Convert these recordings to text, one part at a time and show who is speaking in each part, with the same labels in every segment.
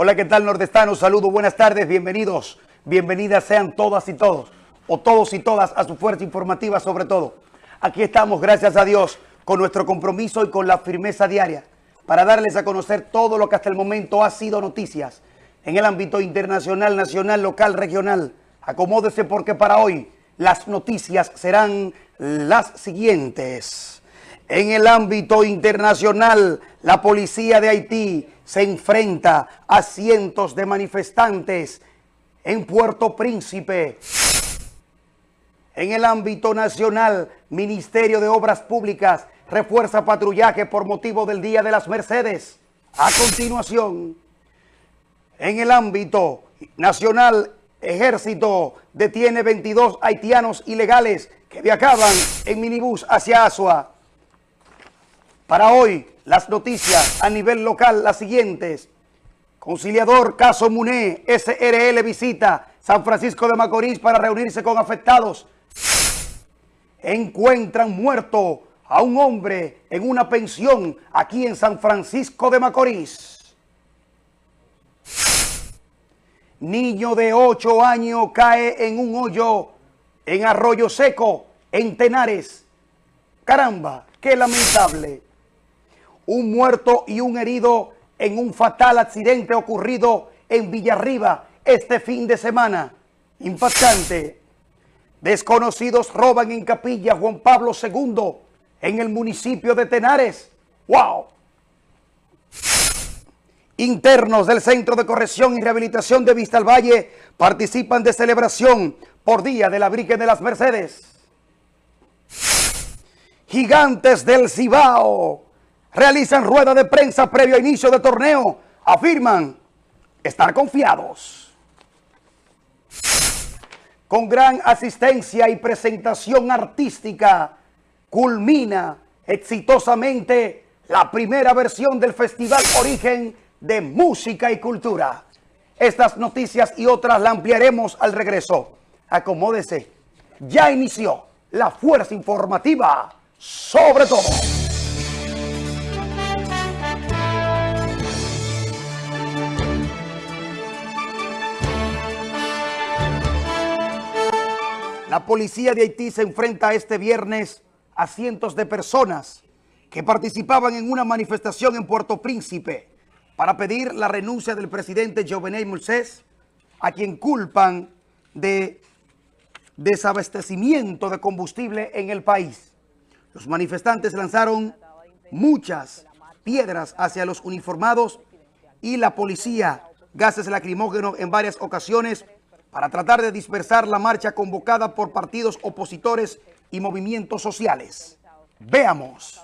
Speaker 1: Hola, ¿qué tal nordestanos? Saludos, buenas tardes, bienvenidos. Bienvenidas sean todas y todos, o todos y todas a su fuerza informativa sobre todo. Aquí estamos, gracias a Dios, con nuestro compromiso y con la firmeza diaria para darles a conocer todo lo que hasta el momento ha sido noticias en el ámbito internacional, nacional, local, regional. Acomódese porque para hoy las noticias serán las siguientes. En el ámbito internacional, la policía de Haití se enfrenta a cientos de manifestantes en Puerto Príncipe. En el ámbito nacional, Ministerio de Obras Públicas refuerza patrullaje por motivo del Día de las Mercedes. A continuación, en el ámbito nacional, Ejército detiene 22 haitianos ilegales que viajaban en minibús hacia Asua. Para hoy, las noticias a nivel local, las siguientes. Conciliador Caso Muné, SRL visita San Francisco de Macorís para reunirse con afectados. Encuentran muerto a un hombre en una pensión aquí en San Francisco de Macorís. Niño de 8 años cae en un hoyo en Arroyo Seco, en Tenares. Caramba, qué lamentable un muerto y un herido en un fatal accidente ocurrido en Villarriba este fin de semana. Impactante. Desconocidos roban en Capilla Juan Pablo II en el municipio de Tenares. ¡Wow! Internos del Centro de Corrección y Rehabilitación de Vista al Valle participan de celebración por Día de la Virgen de las Mercedes. Gigantes del Cibao realizan rueda de prensa previo a inicio de torneo, afirman estar confiados. Con gran asistencia y presentación artística, culmina exitosamente la primera versión del Festival Origen de Música y Cultura. Estas noticias y otras la ampliaremos al regreso. Acomódese. Ya inició la fuerza informativa sobre todo. La policía de Haití se enfrenta este viernes a cientos de personas que participaban en una manifestación en Puerto Príncipe para pedir la renuncia del presidente Jovenel Moisés, a quien culpan de desabastecimiento de combustible en el país. Los manifestantes lanzaron muchas piedras hacia los uniformados y la policía, gases lacrimógenos en varias ocasiones para tratar de dispersar la marcha convocada por partidos opositores y movimientos sociales. Veamos.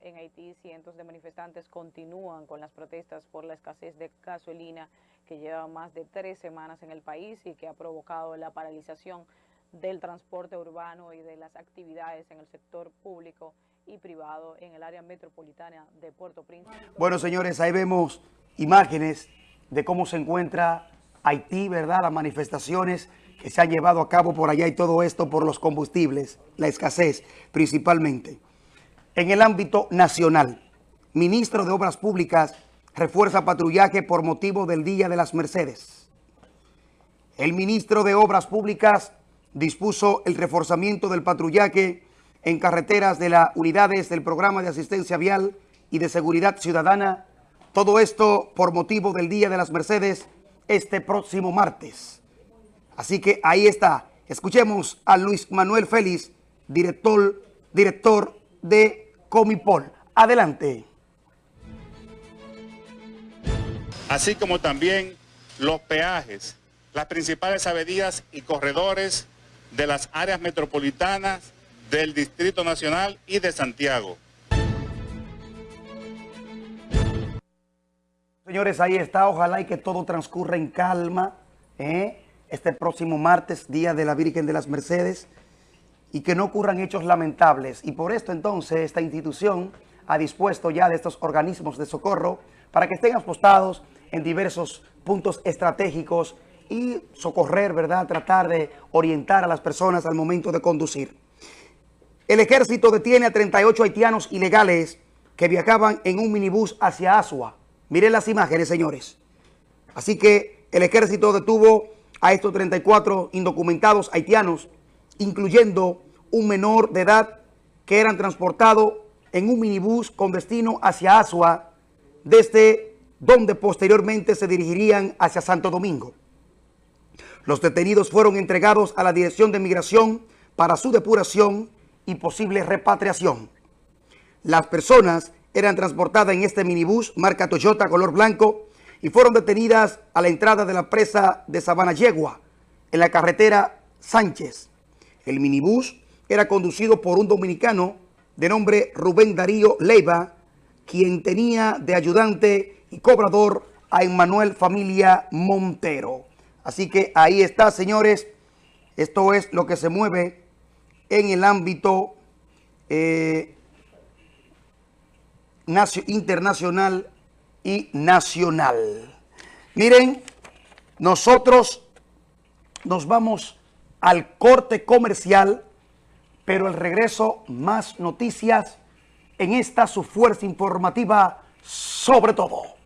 Speaker 2: En Haití, cientos de manifestantes continúan con las protestas por la escasez de gasolina que lleva más de tres semanas en el país y que ha provocado la paralización del transporte urbano y de las actividades en el sector público y privado en el área metropolitana de Puerto Príncipe.
Speaker 1: Bueno, señores, ahí vemos imágenes de cómo se encuentra Haití, ¿verdad? Las manifestaciones que se han llevado a cabo por allá y todo esto por los combustibles, la escasez principalmente. En el ámbito nacional, ministro de Obras Públicas refuerza patrullaje por motivo del Día de las Mercedes. El ministro de Obras Públicas dispuso el reforzamiento del patrullaje en carreteras de las unidades del programa de asistencia vial y de seguridad ciudadana. Todo esto por motivo del Día de las Mercedes este próximo martes. Así que ahí está. Escuchemos a Luis Manuel Félix, director, director de Comipol. Adelante.
Speaker 3: Así como también los peajes, las principales avenidas y corredores de las áreas metropolitanas del Distrito Nacional y de Santiago.
Speaker 1: Señores, ahí está. Ojalá y que todo transcurra en calma. ¿eh? Este próximo martes, Día de la Virgen de las Mercedes. Y que no ocurran hechos lamentables. Y por esto entonces esta institución ha dispuesto ya de estos organismos de socorro para que estén apostados en diversos puntos estratégicos y socorrer, ¿verdad? Tratar de orientar a las personas al momento de conducir. El ejército detiene a 38 haitianos ilegales que viajaban en un minibús hacia Asua. Miren las imágenes, señores. Así que el ejército detuvo a estos 34 indocumentados haitianos, incluyendo un menor de edad que eran transportados en un minibús con destino hacia Asua, desde donde posteriormente se dirigirían hacia Santo Domingo. Los detenidos fueron entregados a la Dirección de Migración para su depuración y posible repatriación. Las personas eran transportadas en este minibús marca Toyota color blanco y fueron detenidas a la entrada de la presa de Sabana Yegua, en la carretera Sánchez. El minibús era conducido por un dominicano de nombre Rubén Darío Leiva, quien tenía de ayudante y cobrador a Emmanuel Familia Montero. Así que ahí está, señores. Esto es lo que se mueve en el ámbito eh, internacional y nacional. Miren, nosotros nos vamos al corte comercial, pero al regreso más noticias en esta su fuerza informativa sobre todo.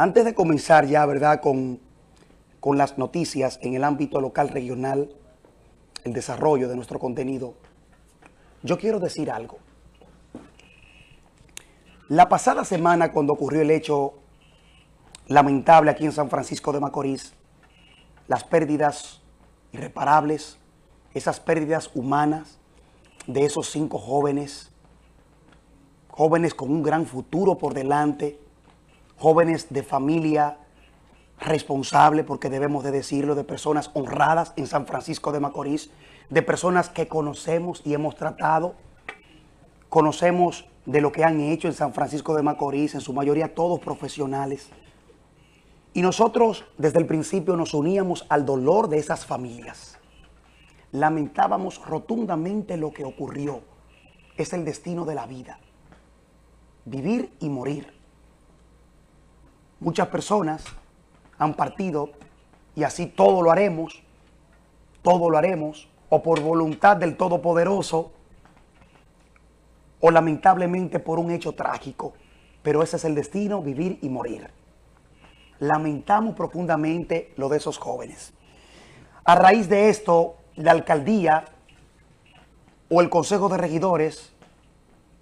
Speaker 1: Antes de comenzar ya, ¿verdad?, con, con las noticias en el ámbito local, regional, el desarrollo de nuestro contenido, yo quiero decir algo. La pasada semana, cuando ocurrió el hecho lamentable aquí en San Francisco de Macorís, las pérdidas irreparables, esas pérdidas humanas de esos cinco jóvenes, jóvenes con un gran futuro por delante, jóvenes de familia responsable, porque debemos de decirlo, de personas honradas en San Francisco de Macorís, de personas que conocemos y hemos tratado, conocemos de lo que han hecho en San Francisco de Macorís, en su mayoría todos profesionales. Y nosotros desde el principio nos uníamos al dolor de esas familias. Lamentábamos rotundamente lo que ocurrió. Es el destino de la vida. Vivir y morir. Muchas personas han partido y así todo lo haremos, todo lo haremos, o por voluntad del Todopoderoso, o lamentablemente por un hecho trágico. Pero ese es el destino, vivir y morir. Lamentamos profundamente lo de esos jóvenes. A raíz de esto, la alcaldía o el Consejo de Regidores,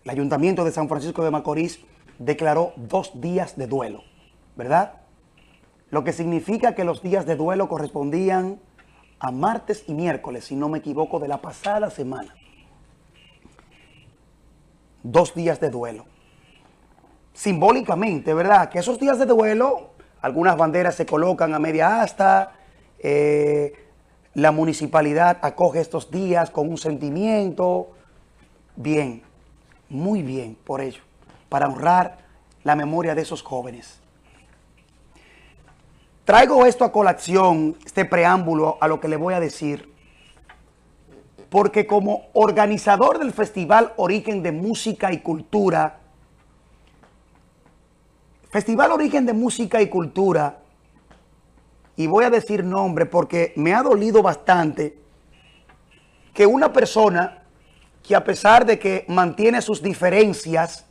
Speaker 1: el Ayuntamiento de San Francisco de Macorís, declaró dos días de duelo. ¿Verdad? Lo que significa que los días de duelo correspondían a martes y miércoles, si no me equivoco, de la pasada semana. Dos días de duelo. Simbólicamente, ¿verdad? Que esos días de duelo, algunas banderas se colocan a media asta, eh, la municipalidad acoge estos días con un sentimiento. Bien, muy bien por ello, para honrar la memoria de esos jóvenes. Traigo esto a colación, este preámbulo a lo que le voy a decir, porque como organizador del Festival Origen de Música y Cultura, Festival Origen de Música y Cultura, y voy a decir nombre porque me ha dolido bastante que una persona que a pesar de que mantiene sus diferencias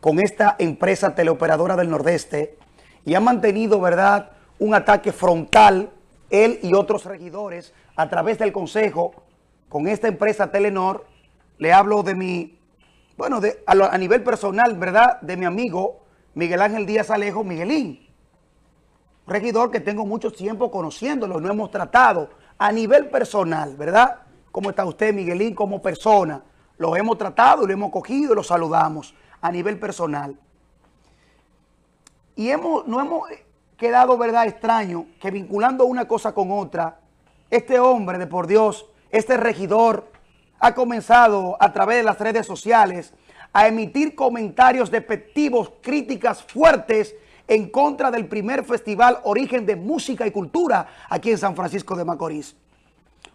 Speaker 1: con esta empresa teleoperadora del Nordeste, y ha mantenido, ¿verdad?, un ataque frontal, él y otros regidores, a través del Consejo, con esta empresa Telenor. Le hablo de mi, bueno, de, a, nivel personal, ¿verdad?, de mi amigo Miguel Ángel Díaz Alejo, Miguelín. regidor que tengo mucho tiempo conociéndolo, no hemos tratado a nivel personal, ¿verdad? ¿Cómo está usted, Miguelín, como persona? Lo hemos tratado, lo hemos cogido y lo saludamos a nivel personal. Y hemos, no hemos quedado, ¿verdad?, extraño que vinculando una cosa con otra, este hombre de por Dios, este regidor, ha comenzado a través de las redes sociales a emitir comentarios despectivos, críticas fuertes en contra del primer festival Origen de Música y Cultura aquí en San Francisco de Macorís.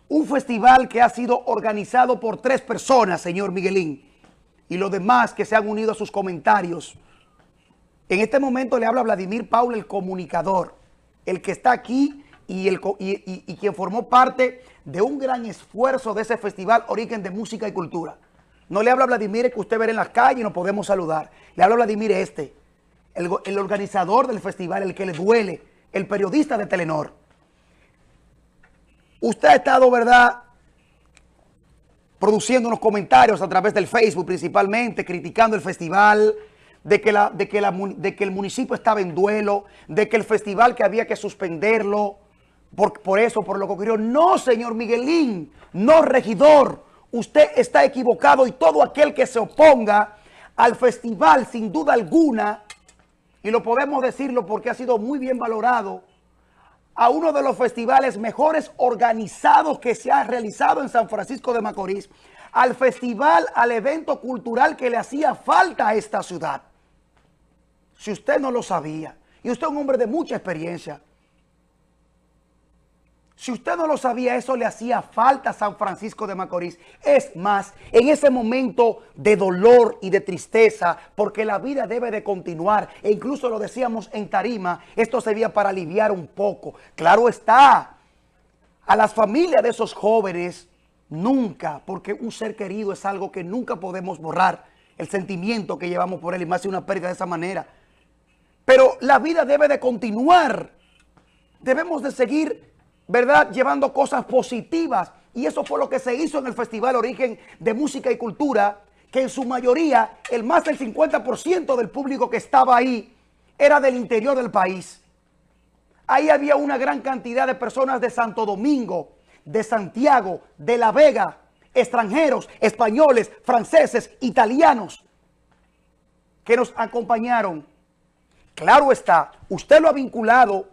Speaker 1: un festival que ha sido organizado por tres personas, señor Miguelín, y los demás que se han unido a sus comentarios. En este momento le habla Vladimir Paul, el comunicador, el que está aquí y, el, y, quien formó parte de un gran esfuerzo de ese festival Origen de Música y Cultura. No le habla Vladimir que usted ve en las calles y nos podemos saludar. Le habla Vladimir este, el, el organizador del festival, el que le duele, el periodista de Telenor. Usted ha estado, ¿verdad?, produciendo unos comentarios a través del Facebook principalmente, criticando el festival, de que, la, de, que de que el municipio estaba en duelo, de que el festival que había que suspenderlo, por, por eso, por lo que ocurrió. No, señor Miguelín, no, regidor, usted está equivocado y todo aquel que se oponga al festival, sin duda alguna, y lo podemos decirlo porque ha sido muy bien valorado, a uno de los festivales mejores organizados que se ha realizado en San Francisco de Macorís, al festival, al evento cultural que le hacía falta a esta ciudad. Si usted no lo sabía, y usted es un hombre de mucha experiencia, si usted no lo sabía, eso le hacía falta a San Francisco de Macorís. Es más, en ese momento de dolor y de tristeza, porque la vida debe de continuar, e incluso lo decíamos en tarima, esto servía para aliviar un poco. Claro está, a las familias de esos jóvenes, nunca, porque un ser querido es algo que nunca podemos borrar, el sentimiento que llevamos por él, y más si una pérdida de esa manera. Pero la vida debe de continuar. Debemos de seguir ¿verdad? Llevando cosas positivas. Y eso fue lo que se hizo en el Festival Origen de Música y Cultura, que en su mayoría, el más del 50% del público que estaba ahí era del interior del país. Ahí había una gran cantidad de personas de Santo Domingo, de Santiago, de La Vega, extranjeros, españoles, franceses, italianos, que nos acompañaron. Claro está, usted lo ha vinculado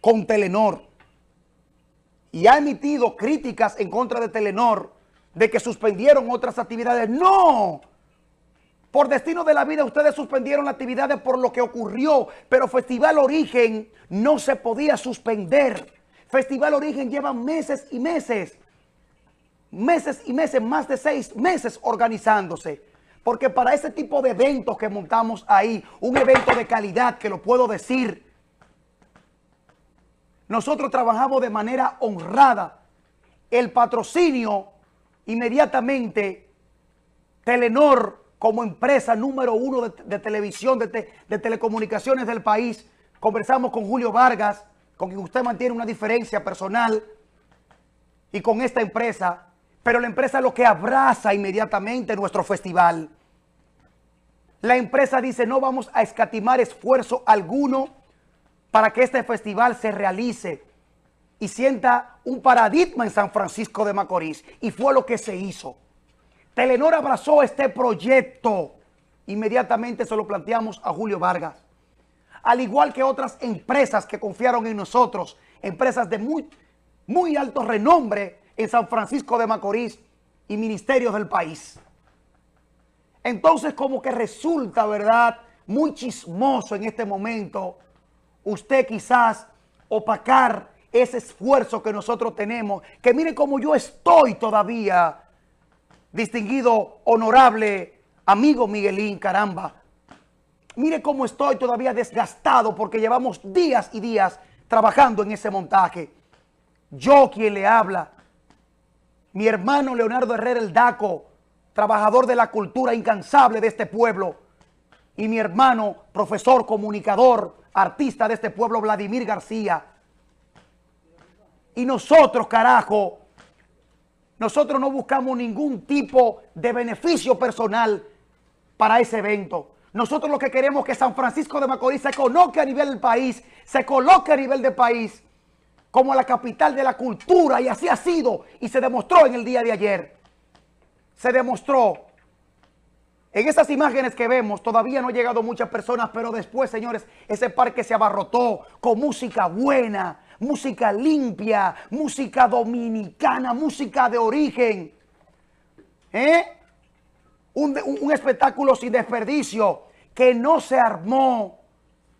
Speaker 1: con Telenor y ha emitido críticas en contra de Telenor de que suspendieron otras actividades. ¡No! Por destino de la vida ustedes suspendieron actividades por lo que ocurrió, pero Festival Origen no se podía suspender. Festival Origen lleva meses y meses, meses y meses, más de seis meses organizándose. Porque para ese tipo de eventos que montamos ahí, un evento de calidad que lo puedo decir, nosotros trabajamos de manera honrada. El patrocinio, inmediatamente, Telenor, como empresa número uno de, televisión, de, de, telecomunicaciones del país, conversamos con Julio Vargas, con quien usted mantiene una diferencia personal, y con esta empresa, pero la empresa es lo que abraza inmediatamente nuestro festival. La empresa dice, no vamos a escatimar esfuerzo alguno para que este festival se realice y sienta un paradigma en San Francisco de Macorís. Y fue lo que se hizo. Telenor abrazó este proyecto. Inmediatamente se lo planteamos a Julio Vargas. Al igual que otras empresas que confiaron en nosotros, empresas de muy, muy alto renombre en San Francisco de Macorís y ministerios del país. Entonces como que resulta, ¿verdad?, muy chismoso en este momento usted quizás opacar ese esfuerzo que nosotros tenemos. Que mire cómo yo estoy todavía, distinguido, honorable amigo Miguelín, caramba. Mire cómo estoy todavía desgastado porque llevamos días y días trabajando en ese montaje. Yo quien le habla, mi hermano Leonardo Herrera el Daco, trabajador de la cultura incansable de este pueblo, y mi hermano, profesor, comunicador, artista de este pueblo, Vladimir García. Y nosotros, carajo, nosotros no buscamos ningún tipo de beneficio personal para ese evento. Nosotros lo que queremos es que San Francisco de Macorís se coloque a nivel del país, se coloque a nivel del país como la capital de la cultura y así ha sido y se demostró en el día de ayer. Se demostró en esas imágenes que vemos todavía no han llegado muchas personas, pero después, señores, ese parque se abarrotó con música buena, música limpia, música dominicana, música de origen. ¿Eh? Un, espectáculo sin desperdicio que no se armó.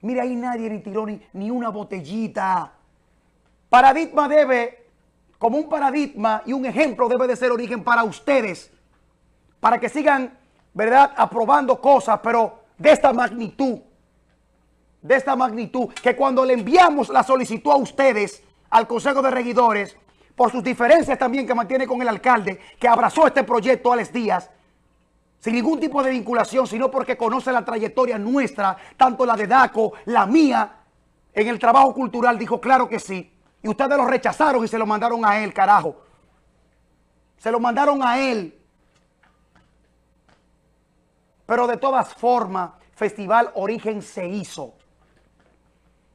Speaker 1: Mira, ahí nadie ni tiró ni, ni una botellita. Paradigma debe como un paradigma y un ejemplo debe de ser origen para ustedes, para que sigan, ¿verdad?, aprobando cosas, pero de esta magnitud, de esta magnitud, que cuando le enviamos la solicitud a ustedes, al Consejo de Regidores, por sus diferencias también que mantiene con el alcalde, que abrazó este proyecto Alex Díaz, sin ningún tipo de vinculación, sino porque conoce la trayectoria nuestra, tanto la de DACO, la mía, en el trabajo cultural, dijo claro que sí. Y ustedes lo rechazaron y se lo mandaron a él, carajo. Se lo mandaron a él. Pero de todas formas, Festival Origen se hizo.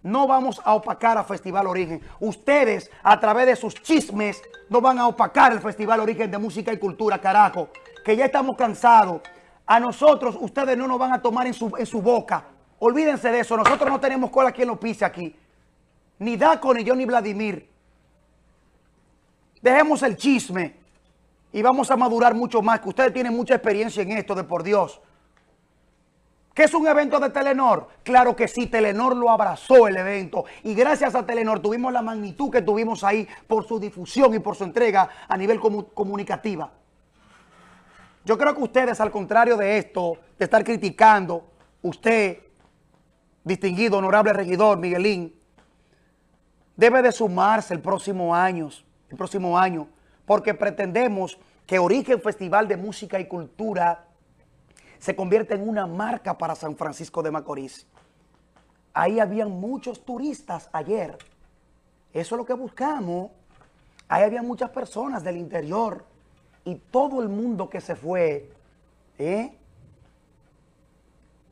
Speaker 1: No vamos a opacar a Festival Origen. Ustedes, a través de sus chismes, no van a opacar el Festival Origen de Música y Cultura, carajo. Que ya estamos cansados. A nosotros, ustedes no nos van a tomar en su, en su boca. Olvídense de eso. Nosotros no tenemos cola quien lo pise aquí. Ni Daco, ni yo, ni Vladimir. Dejemos el chisme. Y vamos a madurar mucho más. Que ustedes tienen mucha experiencia en esto, de por Dios. ¿Qué es un evento de Telenor? Claro que sí, Telenor lo abrazó el evento y gracias a Telenor tuvimos la magnitud que tuvimos ahí por su difusión y por su entrega a nivel comunicativa. Yo creo que ustedes, al contrario de esto, de estar criticando, usted, distinguido, honorable regidor Miguelín, debe de sumarse el próximo año, el próximo año, porque pretendemos que Origen Festival de Música y Cultura se convierte en una marca para San Francisco de Macorís. Ahí habían muchos turistas ayer. Eso es lo que buscamos. Ahí había muchas personas del interior y todo el mundo que se fue ¿eh?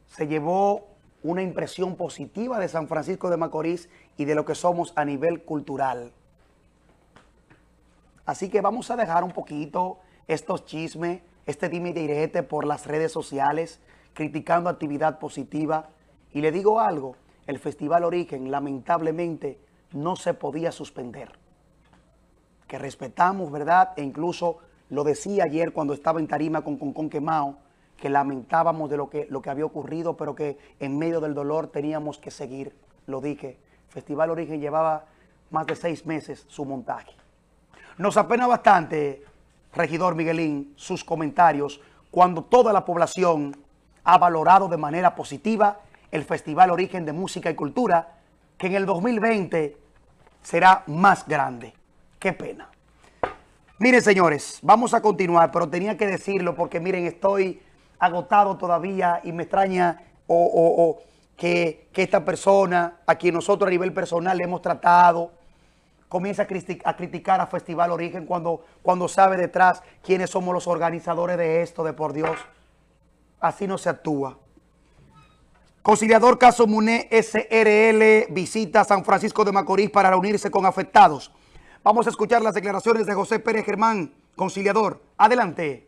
Speaker 1: se llevó una impresión positiva de San Francisco de Macorís y de lo que somos a nivel cultural. Así que vamos a dejar un poquito estos chismes, este dime y direte por las redes sociales, criticando actividad positiva. Y le digo algo, el Festival Origen lamentablemente no se podía suspender. Que respetamos, ¿verdad? E incluso lo decía ayer cuando estaba en tarima con Concon Quemao, que lamentábamos de lo que, lo que había ocurrido, pero que en medio del dolor teníamos que seguir. Lo dije, Festival Origen llevaba más de seis meses su montaje. Nos apena bastante regidor Miguelín, sus comentarios cuando toda la población ha valorado de manera positiva el Festival Origen de Música y Cultura, que en el 2020 será más grande. Qué pena. Miren, señores, vamos a continuar, pero tenía que decirlo porque, miren, estoy agotado todavía y me extraña o, que, que esta persona, a quien nosotros a nivel personal le hemos tratado, comienza a, criticar a Festival Origen cuando, cuando sabe detrás quiénes somos los organizadores de esto, de por Dios. Así no se actúa. Conciliador Caso Muné SRL visita San Francisco de Macorís para reunirse con afectados. Vamos a escuchar las declaraciones de José Pérez Germán, conciliador. Adelante.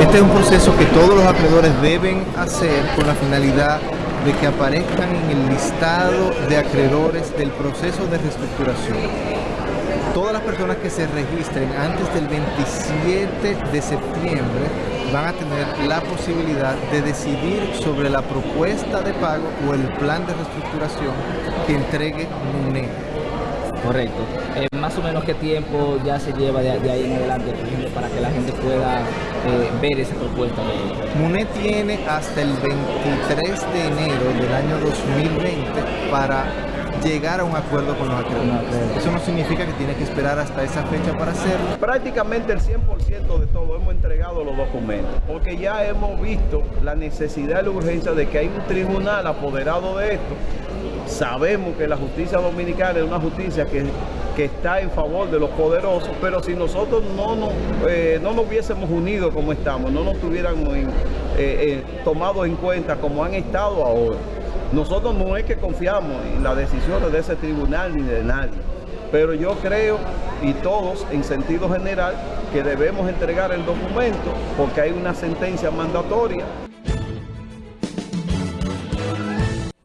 Speaker 4: Este es un proceso que todos los acreedores deben hacer con la finalidad de que aparezcan en el listado de acreedores del proceso de reestructuración. Todas las personas que se registren antes del 27 de septiembre van a tener la posibilidad de decidir sobre la propuesta de pago o el plan de reestructuración que entregue MUNE.
Speaker 5: Correcto. Eh, más o menos qué tiempo ya se lleva de, ahí en adelante, por ejemplo, para que la gente pueda eh, ver esa propuesta.
Speaker 4: MUNE tiene hasta el 23 de enero del año 2020 para llegar a un acuerdo con los acreedores. Eso no significa que tiene que esperar hasta esa fecha para hacerlo.
Speaker 6: Prácticamente el 100% de todo hemos entregado los documentos, porque ya hemos visto la necesidad y la urgencia de que hay un tribunal apoderado de esto Sabemos que la justicia dominicana es una justicia que, está en favor de los poderosos, pero si nosotros no nos, eh, no nos hubiésemos unido como estamos, no nos tuviéramos eh, eh, tomado en cuenta como han estado ahora, nosotros no es que confiamos en las decisiones de ese tribunal ni de nadie, pero yo creo, y todos en sentido general, que debemos entregar el documento porque hay una sentencia mandatoria.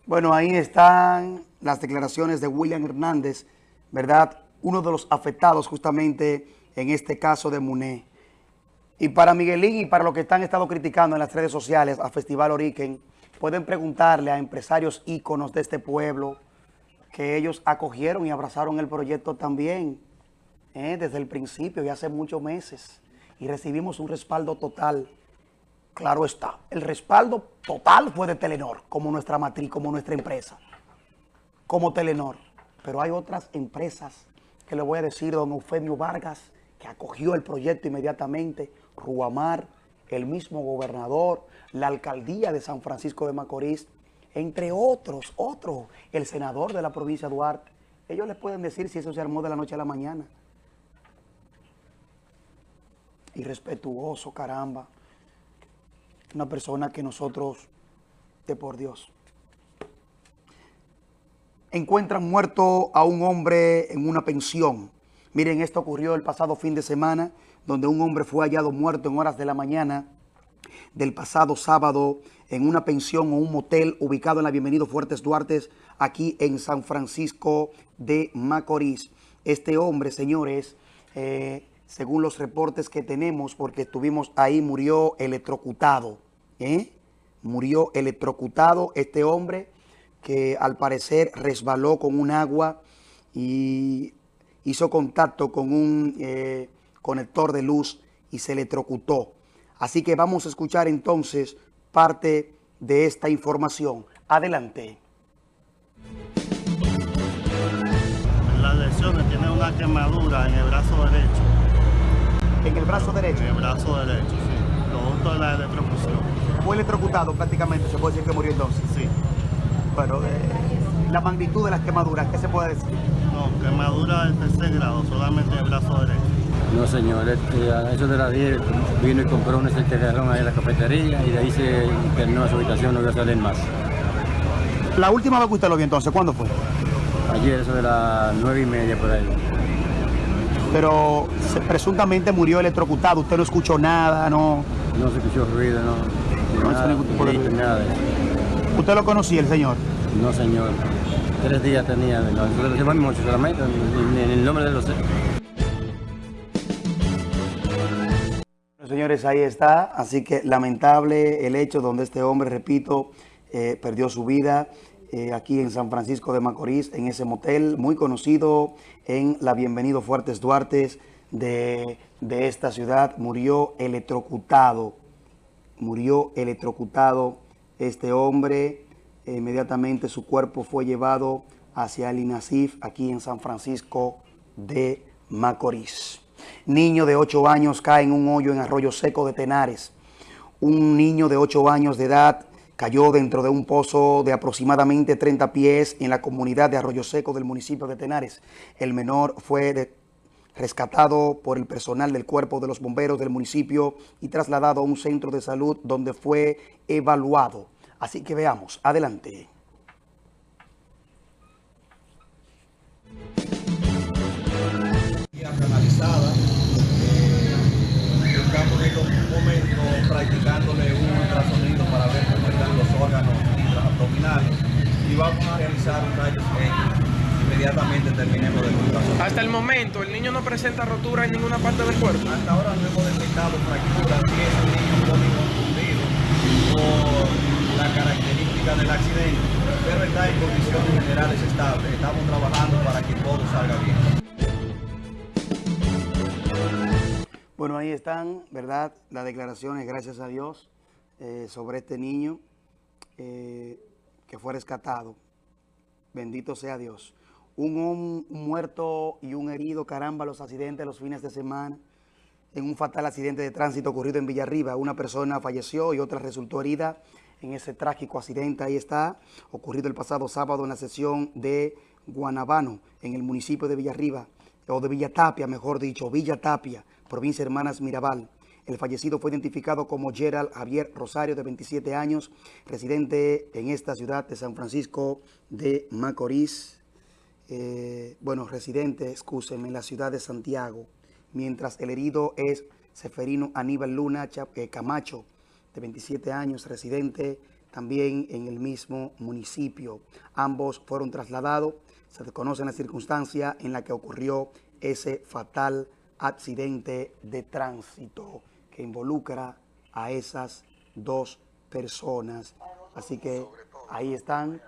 Speaker 1: Bueno, ahí están las declaraciones de William Hernández, ¿verdad? Uno de los afectados justamente en este caso de Muné. Y para Miguelín y para los que están estado criticando en las redes sociales a Festival Origen, pueden preguntarle a empresarios íconos de este pueblo, que ellos acogieron y abrazaron el proyecto también, ¿eh? desde el principio y hace muchos meses. Y recibimos un respaldo total. Claro está, el respaldo total fue de Telenor, como nuestra matriz, como nuestra empresa, como Telenor. Pero hay otras empresas que le voy a decir, don Eufemio Vargas, que acogió el proyecto inmediatamente, Ruamar, el mismo gobernador, la alcaldía de San Francisco de Macorís, entre otros, otros, el senador de la provincia de Duarte. Ellos les pueden decir si eso se armó de la noche a la mañana. Irrespetuoso, caramba. Una persona que nosotros, de por Dios. Encuentran muerto a un hombre en una pensión. Miren, esto ocurrió el pasado fin de semana, donde un hombre fue hallado muerto en horas de la mañana del pasado sábado en una pensión o un motel ubicado en la Bienvenido Fuertes Duarte, aquí en San Francisco de Macorís. Este hombre, señores, eh, según los reportes que tenemos, porque estuvimos ahí, murió electrocutado. ¿eh? Murió electrocutado este hombre que al parecer resbaló con un agua y hizo contacto con un eh, conector de luz y se electrocutó. Así que vamos a escuchar entonces parte de esta información. Adelante.
Speaker 7: Las lesiones tiene una quemadura en el brazo derecho.
Speaker 1: ¿En el brazo derecho?
Speaker 7: En el brazo derecho, sí. Producto de la electrocución.
Speaker 1: Fue electrocutado prácticamente, se puede decir que murió entonces.
Speaker 7: Sí.
Speaker 1: Bueno, eh, la magnitud de las quemaduras, ¿qué se puede decir?
Speaker 7: No, quemadura del tercer grado, solamente en el brazo derecho.
Speaker 8: No, señor, este, a eso de las 10 vino y compró un certificación ahí en la cafetería y de ahí se internó a su habitación, no voy a salir más.
Speaker 1: La última vez que usted lo vio entonces, ¿cuándo fue?
Speaker 8: Ayer, eso de las 9 y media por ahí.
Speaker 1: Pero se- presuntamente murió electrocutado, usted no escuchó nada, no...
Speaker 8: No se escuchó ruido, no.
Speaker 1: No
Speaker 8: nada,
Speaker 1: ningún tipo de ruido.
Speaker 8: nada de.
Speaker 1: ¿Usted lo conocía el señor?
Speaker 8: No, señor. Tres días tenía, se van mucho solamente, ni el nombre de los...
Speaker 1: Señores, ahí está. Así que lamentable el hecho donde este hombre, repito, eh, perdió su vida eh, aquí en San Francisco de Macorís, en ese motel muy conocido en la Bienvenido Fuertes Duarte de, de esta ciudad. Murió electrocutado. Murió electrocutado este hombre. Inmediatamente su cuerpo fue llevado hacia el INASIF aquí en San Francisco de Macorís. Niño de 8 años cae en un hoyo en Arroyo Seco de Tenares. Un niño de 8 años de edad cayó dentro de un pozo de aproximadamente 30 pies en la comunidad de Arroyo Seco del municipio de Tenares. El menor fue rescatado por el personal del cuerpo de los bomberos del municipio y trasladado a un centro de salud donde fue evaluado. Así que veamos, adelante.
Speaker 6: Y vamos a realizar un X inmediatamente terminemos del ultrasonido.
Speaker 9: Hasta el momento, el niño no presenta rotura en ninguna parte del cuerpo.
Speaker 6: Hasta ahora no hemos detectado fracturas y es un niño confundido por la característica del accidente, pero está en condiciones generales estables. Estamos trabajando para que todo salga bien.
Speaker 1: Bueno, ahí están, ¿verdad? Las declaraciones, gracias a Dios, eh, sobre este niño eh, que fue rescatado. Bendito sea Dios. Un, un muerto y un herido, caramba, los accidentes los fines de semana. En un fatal accidente de tránsito ocurrido en Villarriba, una persona falleció y otra resultó herida en ese trágico accidente. Ahí está, ocurrido el pasado sábado en la sesión de Guanabano, en el municipio de Villarriba, o de Villa Tapia, mejor dicho, Villa Tapia, provincia Hermanas Mirabal. El fallecido fue identificado como Gerald Javier Rosario, de 27 años, residente en esta ciudad de San Francisco de Macorís. Eh, bueno, residente, excúsenme, en la ciudad de Santiago. Mientras el herido es Seferino Aníbal Luna eh, Camacho, de 27 años, residente también en el mismo municipio. Ambos fueron trasladados. Se desconocen las circunstancias en la que ocurrió ese fatal accidente de tránsito que involucra a esas dos personas. Así que ahí están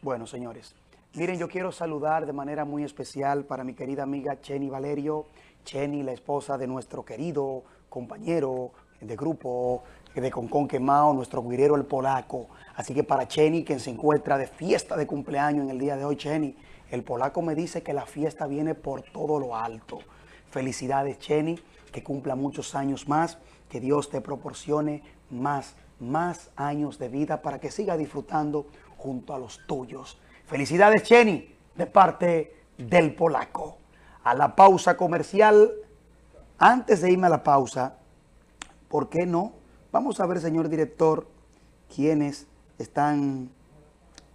Speaker 1: Bueno, señores, miren, yo quiero saludar de manera muy especial para mi querida amiga Cheni Valerio, Cheni, la esposa de nuestro querido compañero de grupo de Concon Quemao, nuestro guirero el polaco. Así que para Cheni, quien se encuentra de fiesta de cumpleaños en el día de hoy, Cheni, el polaco me dice que la fiesta viene por todo lo alto. Felicidades, Cheni, que cumpla muchos años más, que Dios te proporcione más, más años de vida para que siga disfrutando junto a los tuyos. Felicidades, Cheni, de parte del polaco. A la pausa comercial, antes de irme a la pausa, ¿por qué no? Vamos a ver, señor director, quiénes están...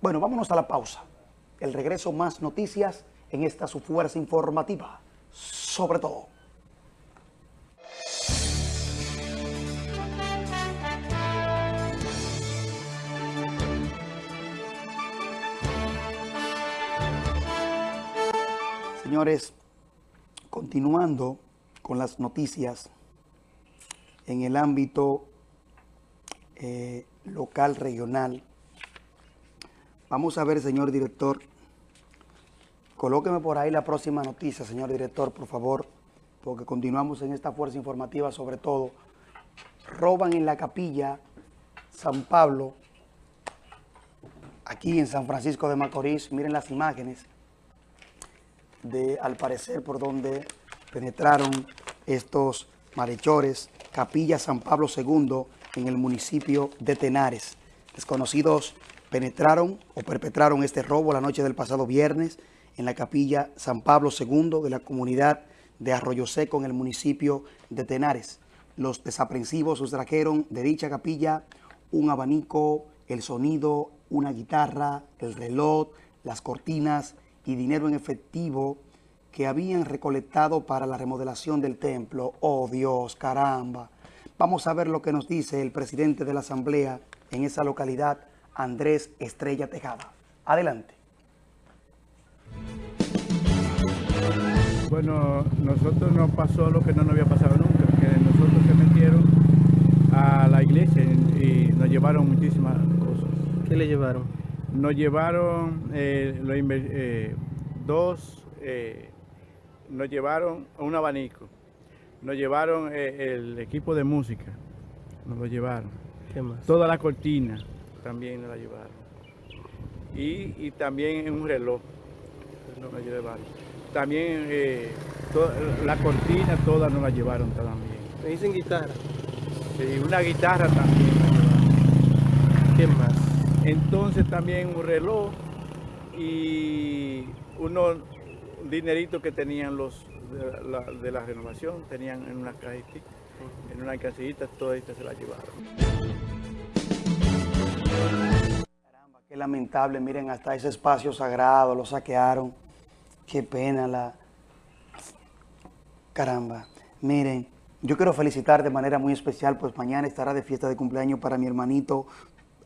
Speaker 1: Bueno, vámonos a la pausa. El regreso más noticias en esta su fuerza informativa, sobre todo. Señores, continuando con las noticias en el ámbito eh, local, regional. Vamos a ver, señor director. Colóqueme por ahí la próxima noticia, señor director, por favor, porque continuamos en esta fuerza informativa, sobre todo. Roban en la capilla San Pablo, aquí en San Francisco de Macorís. Miren las imágenes de, al parecer, por donde penetraron estos malhechores, Capilla San Pablo II, en el municipio de Tenares. Desconocidos penetraron o perpetraron este robo la noche del pasado viernes en la Capilla San Pablo II de la comunidad de Arroyo Seco en el municipio de Tenares. Los desaprensivos sustrajeron de dicha capilla un abanico, el sonido, una guitarra, el reloj, las cortinas y dinero en efectivo que habían recolectado para la remodelación del templo. ¡Oh Dios, caramba! Vamos a ver lo que nos dice el presidente de la Asamblea en esa localidad, Andrés Estrella Tejada. Adelante.
Speaker 10: Bueno, nosotros nos pasó lo que no nos había pasado nunca, que nosotros se metieron a la iglesia y nos llevaron muchísimas cosas.
Speaker 11: ¿Qué le llevaron?
Speaker 10: Nos llevaron eh, eh, dos eh, nos llevaron un abanico, nos llevaron el equipo de música, nos lo llevaron.
Speaker 11: ¿Qué más?
Speaker 10: Toda la cortina también nos la llevaron. Y, también un reloj nos llevaron. También eh, la cortina toda nos la llevaron también.
Speaker 11: ¿Me dicen guitarra?
Speaker 10: Sí, una guitarra también.
Speaker 11: ¿Qué más?
Speaker 10: Entonces también un reloj y uno dinerito que tenían los de la, renovación, tenían en una cajita, en una casillita, todas estas se la llevaron.
Speaker 1: Caramba, qué lamentable, miren, hasta ese espacio sagrado lo saquearon. Qué pena la... Caramba, miren, yo quiero felicitar de manera muy especial, pues mañana estará de fiesta de cumpleaños para mi hermanito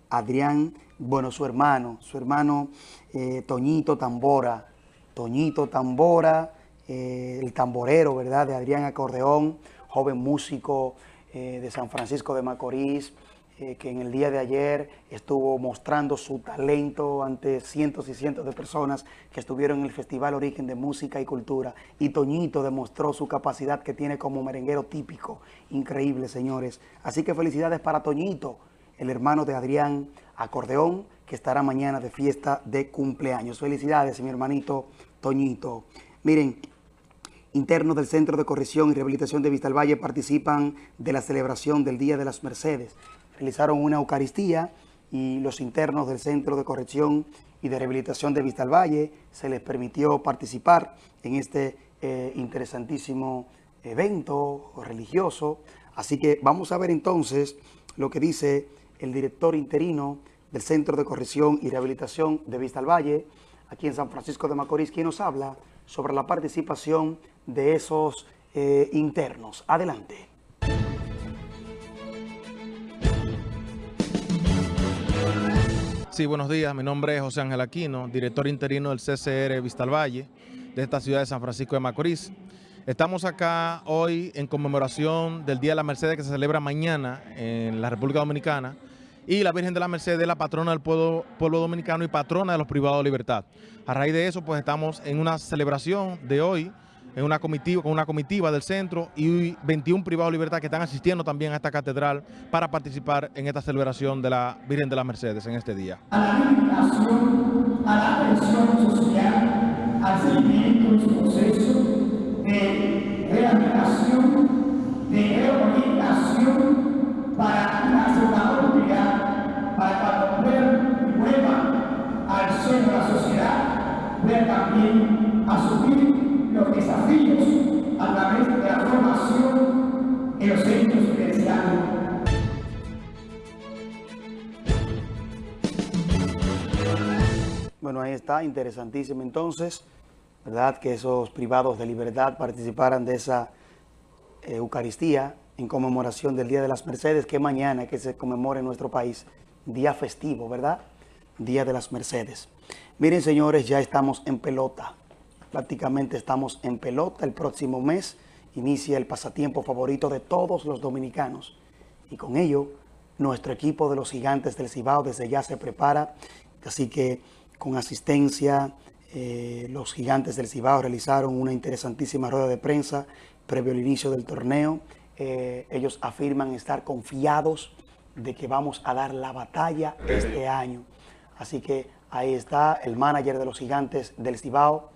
Speaker 1: Adrián, bueno, su hermano, su hermano eh, Toñito Tambora, Toñito Tambora, eh, el tamborero, ¿verdad?, de Adrián Acordeón, joven músico eh, de San Francisco de Macorís, eh, que en el día de ayer estuvo mostrando su talento ante cientos y cientos de personas que estuvieron en el Festival Origen de Música y Cultura. Y Toñito demostró su capacidad que tiene como merenguero típico. Increíble, señores. Así que felicidades para Toñito, el hermano de Adrián Acordeón, que estará mañana de fiesta de cumpleaños. Felicidades, mi hermanito Toñito. Miren, internos del Centro de Corrección y Rehabilitación de Valle participan de la celebración del Día de las Mercedes. Realizaron una Eucaristía y los internos del Centro de Corrección y de Rehabilitación de Valle se les permitió participar en este eh, interesantísimo evento religioso. Así que vamos a ver entonces lo que dice el director interino del Centro de Corrección y Rehabilitación de Valle aquí en San Francisco de Macorís, quien nos habla sobre la participación de esos eh, internos. Adelante.
Speaker 12: Sí, buenos días. Mi nombre es José Ángel Aquino, director interino del CCR Vistalvalle, de esta ciudad de San Francisco de Macorís. Estamos acá hoy en conmemoración del Día de la Mercedes que se celebra mañana en la República Dominicana y la Virgen de la Mercedes, la patrona del pueblo, pueblo dominicano y patrona de los privados de libertad. A raíz de eso, pues estamos en una celebración de hoy, en una comitiva, con una comitiva del centro y 21 privados de libertad que están asistiendo también a esta catedral para participar en esta celebración de la Virgen de las Mercedes en este día.
Speaker 13: A la a la atención social, al seguimiento de su proceso de rehabilitación, de reorientación
Speaker 1: interesantísimo entonces, ¿verdad? Que esos privados de libertad participaran de esa eh, Eucaristía en conmemoración del Día de las Mercedes, que mañana que se conmemora en nuestro país, día festivo, ¿verdad? Día de las Mercedes. Miren, señores, ya estamos en pelota prácticamente estamos en pelota. El próximo mes inicia el pasatiempo favorito de todos los dominicanos. Y con ello, nuestro equipo de los gigantes del Cibao desde ya se prepara. Así que con asistencia, eh, los gigantes del Cibao realizaron una interesantísima rueda de prensa previo al inicio del torneo. Eh, ellos afirman estar confiados de que vamos a dar la batalla este año. Así que ahí está el manager de los gigantes del Cibao,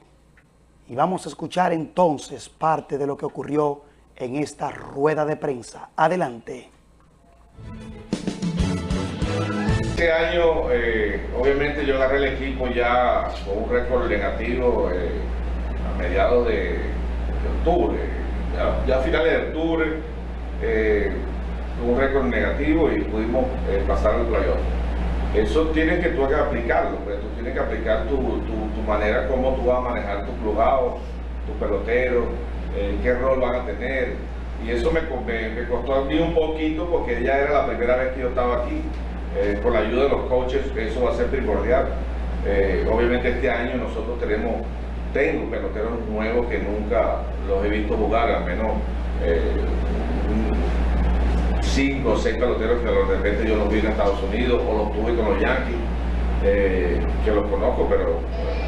Speaker 1: y vamos a escuchar entonces parte de lo que ocurrió en esta rueda de prensa. Adelante.
Speaker 14: Este año, eh, obviamente yo agarré el equipo ya con un récord negativo eh, a mediados de, octubre, ya, a finales de octubre, eh, un récord negativo y pudimos pasar el playoff. Eso tienes que tú aplicarlo, pues, tú tienes que aplicar tu, manera, cómo tú vas a manejar tu plugado, tu pelotero, eh, qué rol van a tener. Y eso me, me, costó a mí un poquito porque ya era la primera vez que yo estaba aquí. Eh, con la ayuda de los coaches, eso va a ser primordial. Eh, obviamente este año nosotros tenemos, tengo peloteros nuevos que nunca los he visto jugar, al menos cinco o seis peloteros que de repente yo los vi en Estados Unidos o los tuve con los Yankees, eh, que los conozco, pero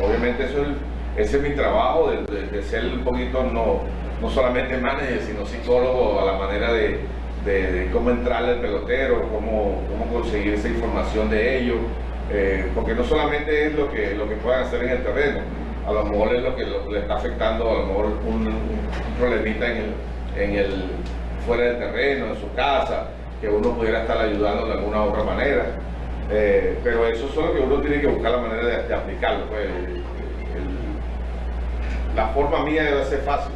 Speaker 14: obviamente eso es, ese es mi trabajo, de, ser un poquito no, no solamente manager, sino psicólogo a la manera de, cómo entrarle al pelotero, cómo, cómo conseguir esa información de ellos, eh, porque no solamente es lo que, lo que puedan hacer en el terreno, a lo mejor es lo que le está afectando, a lo mejor un, problemita en en el fuera del terreno, en su casa, que uno pudiera estar ayudando de alguna u otra manera. Eh, pero eso es solo que uno tiene que buscar la manera de, aplicarlo. Pues, la forma mía debe ser fácil.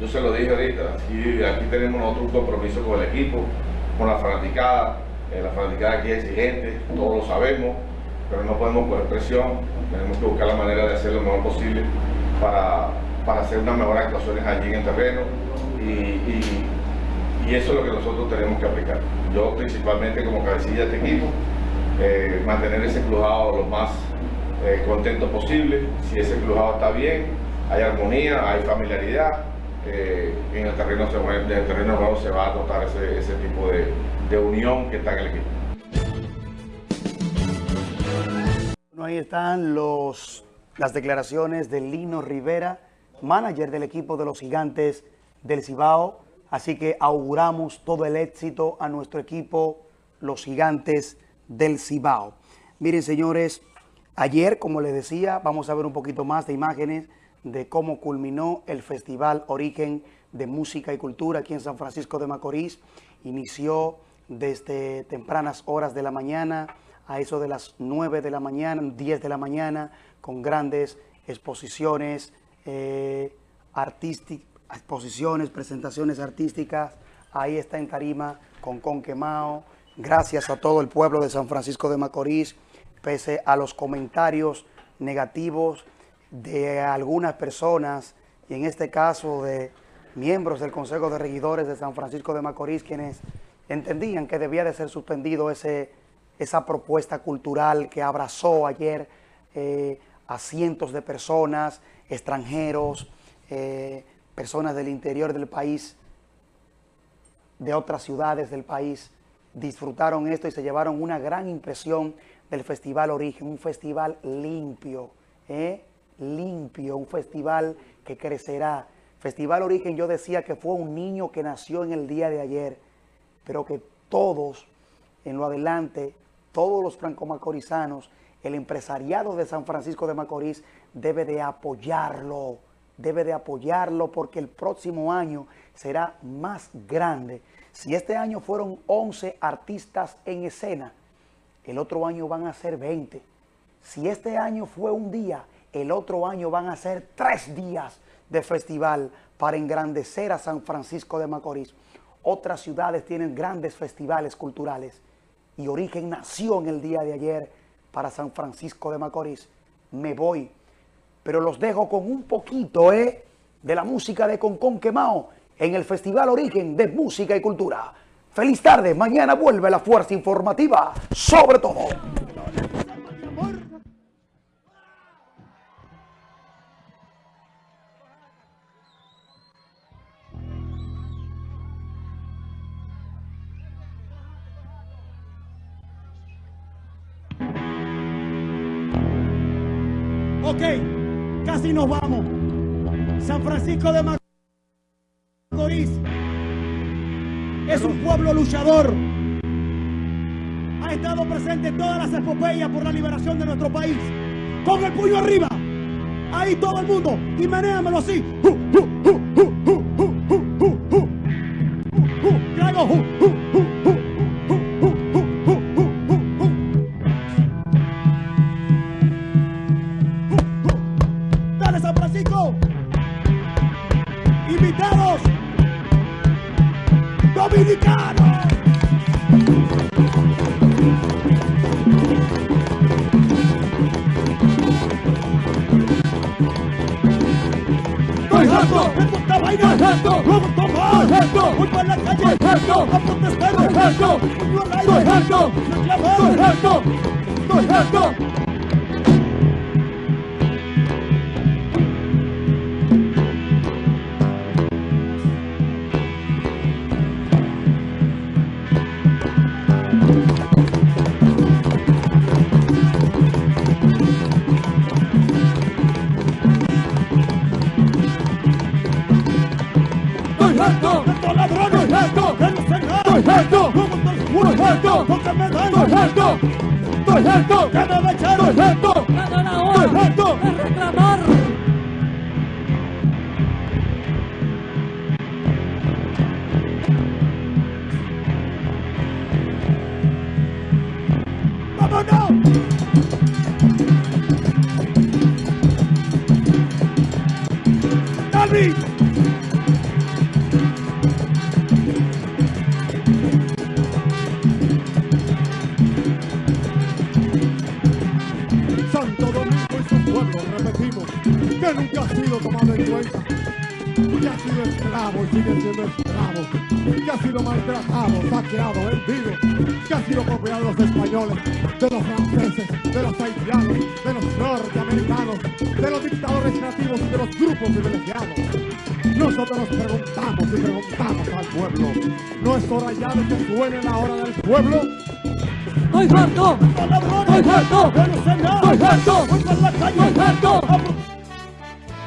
Speaker 14: Yo se lo dije ahorita, aquí, aquí tenemos nosotros un compromiso con el equipo, con la fanaticada. Eh, la fanaticada aquí es exigente, todos lo sabemos, pero no podemos poner presión. Tenemos que buscar la manera de hacer lo mejor posible para, para hacer unas mejores actuaciones allí en el terreno y y eso es lo que nosotros tenemos que aplicar. Yo principalmente como cabecilla de este equipo, eh, mantener ese crujado lo más eh, contento posible. Si ese crujado está bien, hay armonía, hay familiaridad, eh, en el terreno, se, en terreno se va a notar ese, ese tipo de, de, unión que está en el equipo.
Speaker 1: Bueno, ahí están los, las declaraciones de Lino Rivera, manager del equipo de los gigantes del Cibao, Así que auguramos todo el éxito a nuestro equipo, los gigantes del Cibao. Miren, señores, ayer, como les decía, vamos a ver un poquito más de imágenes de cómo culminó el Festival Origen de Música y Cultura aquí en San Francisco de Macorís. Inició desde tempranas horas de la mañana, a eso de las 9 de la mañana, 10 de la mañana, con grandes exposiciones eh, artísticas, exposiciones, presentaciones artísticas. Ahí está en Tarima con Conquemao. Gracias a todo el pueblo de San Francisco de Macorís, pese a los comentarios negativos de algunas personas, y en este caso de miembros del Consejo de Regidores de San Francisco de Macorís, quienes entendían que debía de ser suspendido ese, esa propuesta cultural que abrazó ayer eh, a cientos de personas, extranjeros, eh, personas del interior del país, de otras ciudades del país, disfrutaron esto y se llevaron una gran impresión del Festival Origen, un festival limpio, ¿eh? Limpio, un festival que crecerá. Festival Origen yo decía que fue un niño que nació en el día de ayer, pero que todos en lo adelante, todos los franco-macorizanos, el empresariado de San Francisco de Macorís debe de apoyarlo, debe de apoyarlo porque el próximo año será más grande. Si este año fueron 11 artistas en escena, el otro año van a ser 20. Si este año fue un día, el otro año van a ser tres días de festival para engrandecer a San Francisco de Macorís. Otras ciudades tienen grandes festivales culturales y Origen nació en el día de ayer para San Francisco de Macorís. Me voy, pero los dejo con un poquito ¿eh? de la música de Concón Quemao en el Festival Origen de Música y Cultura. Feliz tarde, mañana vuelve la fuerza informativa, sobre todo.
Speaker 15: Nos vamos. San Francisco de Macorís es un pueblo luchador. Ha estado presente en todas las epopeyas por la liberación de nuestro país. Con el puño arriba. Ahí todo el mundo. Y menéamelo así. De estos ladrones, estoy harto de los cegados, estoy harto como estos oscuros, estoy harto porque de que suene la hora del pueblo? ¡Estoy harto! ¡Estoy harto! ¡Estoy harto! ¡Estoy harto! ¡Estoy harto!